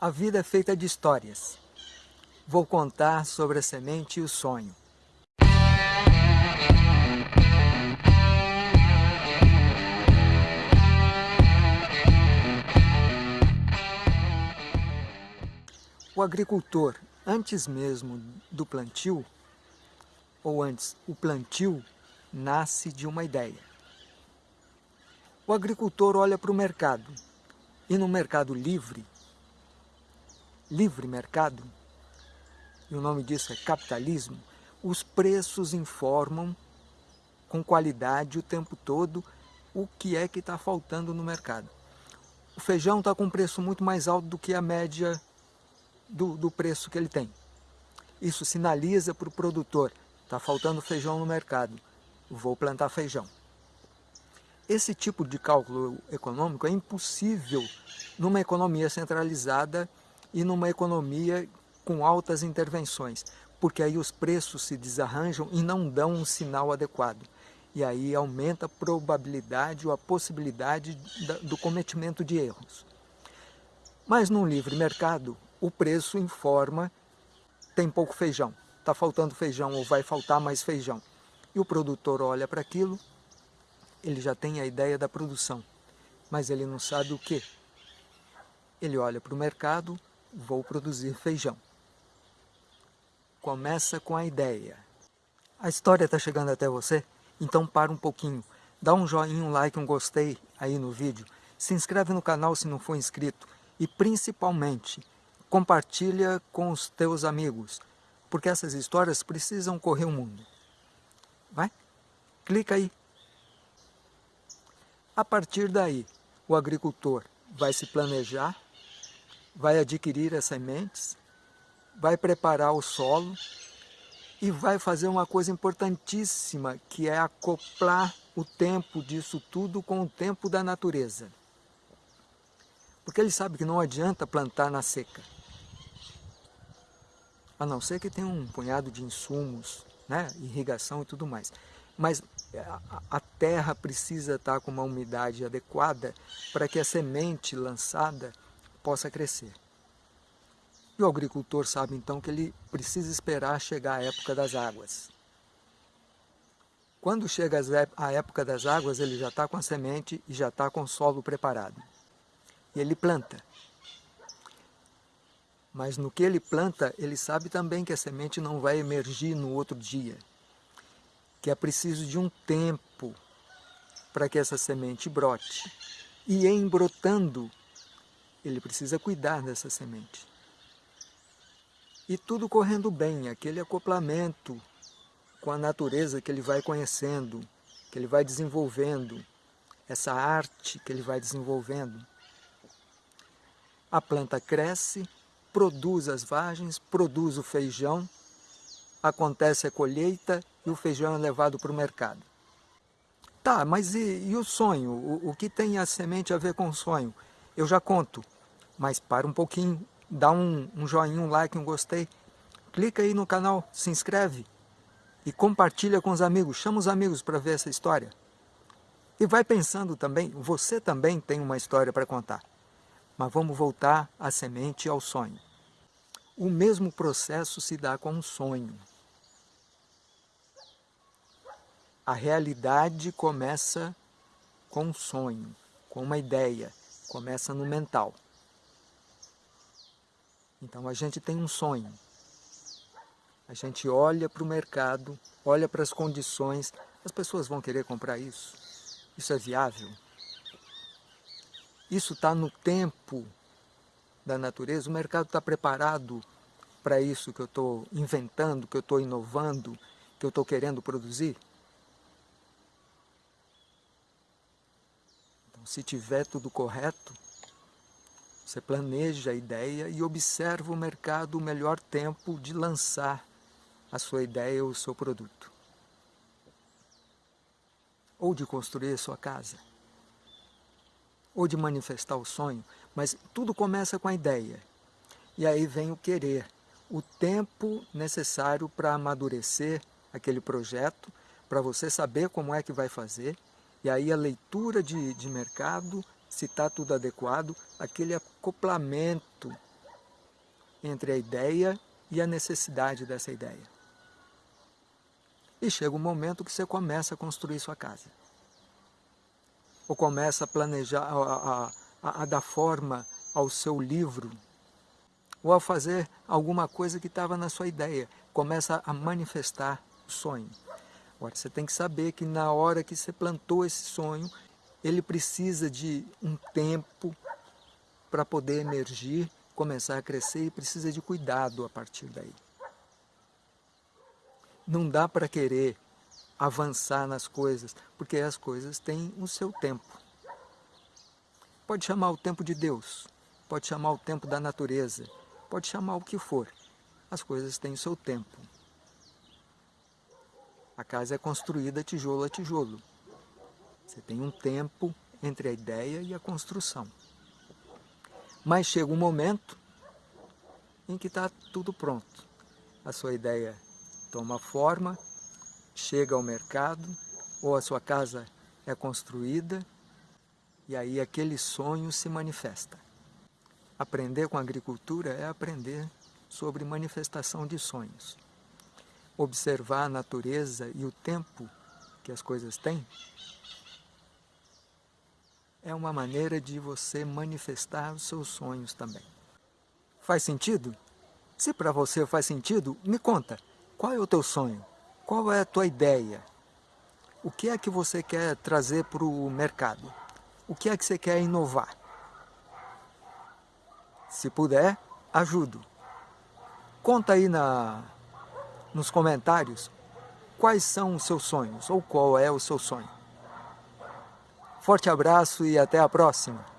A vida é feita de histórias. Vou contar sobre a semente e o sonho. O agricultor, antes mesmo do plantio, ou antes, o plantio nasce de uma ideia. O agricultor olha para o mercado, e no mercado livre, livre mercado, e o nome disso é capitalismo, os preços informam com qualidade o tempo todo o que é que está faltando no mercado. O feijão está com um preço muito mais alto do que a média do, do preço que ele tem. Isso sinaliza para o produtor, está faltando feijão no mercado, vou plantar feijão. Esse tipo de cálculo econômico é impossível numa economia centralizada e numa economia com altas intervenções, porque aí os preços se desarranjam e não dão um sinal adequado. E aí aumenta a probabilidade ou a possibilidade do cometimento de erros. Mas num livre mercado, o preço informa, tem pouco feijão, está faltando feijão ou vai faltar mais feijão. E o produtor olha para aquilo, ele já tem a ideia da produção, mas ele não sabe o que. Ele olha para o mercado, vou produzir feijão. Começa com a ideia. A história está chegando até você? Então para um pouquinho, dá um joinha, um like, um gostei aí no vídeo, se inscreve no canal se não for inscrito e principalmente compartilha com os teus amigos, porque essas histórias precisam correr o mundo. Vai? Clica aí. A partir daí, o agricultor vai se planejar vai adquirir as sementes, vai preparar o solo e vai fazer uma coisa importantíssima, que é acoplar o tempo disso tudo com o tempo da natureza. Porque ele sabe que não adianta plantar na seca. A não ser que tenha um punhado de insumos, né, irrigação e tudo mais. Mas a terra precisa estar com uma umidade adequada para que a semente lançada possa crescer. E o agricultor sabe então que ele precisa esperar chegar a época das águas. Quando chega a época das águas, ele já está com a semente e já está com o solo preparado. E ele planta. Mas no que ele planta, ele sabe também que a semente não vai emergir no outro dia. Que é preciso de um tempo para que essa semente brote. E em brotando, ele precisa cuidar dessa semente. E tudo correndo bem, aquele acoplamento com a natureza que ele vai conhecendo, que ele vai desenvolvendo, essa arte que ele vai desenvolvendo. A planta cresce, produz as vagens, produz o feijão, acontece a colheita e o feijão é levado para o mercado. Tá, mas e, e o sonho? O, o que tem a semente a ver com o sonho? Eu já conto. Mas para um pouquinho, dá um, um joinha, um like, um gostei. Clica aí no canal, se inscreve e compartilha com os amigos. Chama os amigos para ver essa história. E vai pensando também, você também tem uma história para contar. Mas vamos voltar à semente e ao sonho. O mesmo processo se dá com um sonho. A realidade começa com um sonho, com uma ideia começa no mental. Então a gente tem um sonho. A gente olha para o mercado, olha para as condições, as pessoas vão querer comprar isso? Isso é viável? Isso está no tempo da natureza? O mercado está preparado para isso que eu estou inventando, que eu estou inovando, que eu estou querendo produzir? Se tiver tudo correto, você planeja a ideia e observa o mercado o melhor tempo de lançar a sua ideia ou o seu produto. Ou de construir a sua casa. Ou de manifestar o sonho. Mas tudo começa com a ideia. E aí vem o querer. O tempo necessário para amadurecer aquele projeto, para você saber como é que vai fazer e aí a leitura de, de mercado, se está tudo adequado, aquele acoplamento entre a ideia e a necessidade dessa ideia. E chega um momento que você começa a construir sua casa. Ou começa a planejar, a, a, a dar forma ao seu livro, ou a fazer alguma coisa que estava na sua ideia. Começa a manifestar o sonho. Agora, você tem que saber que na hora que você plantou esse sonho, ele precisa de um tempo para poder emergir, começar a crescer e precisa de cuidado a partir daí. Não dá para querer avançar nas coisas, porque as coisas têm o seu tempo. Pode chamar o tempo de Deus, pode chamar o tempo da natureza, pode chamar o que for. As coisas têm o seu tempo. A casa é construída tijolo a tijolo. Você tem um tempo entre a ideia e a construção. Mas chega um momento em que está tudo pronto. A sua ideia toma forma, chega ao mercado, ou a sua casa é construída, e aí aquele sonho se manifesta. Aprender com agricultura é aprender sobre manifestação de sonhos observar a natureza e o tempo que as coisas têm, é uma maneira de você manifestar os seus sonhos também. Faz sentido? Se para você faz sentido, me conta, qual é o teu sonho? Qual é a tua ideia? O que é que você quer trazer para o mercado? O que é que você quer inovar? Se puder, ajudo. Conta aí na, nos comentários quais são os seus sonhos ou qual é o seu sonho. Forte abraço e até a próxima!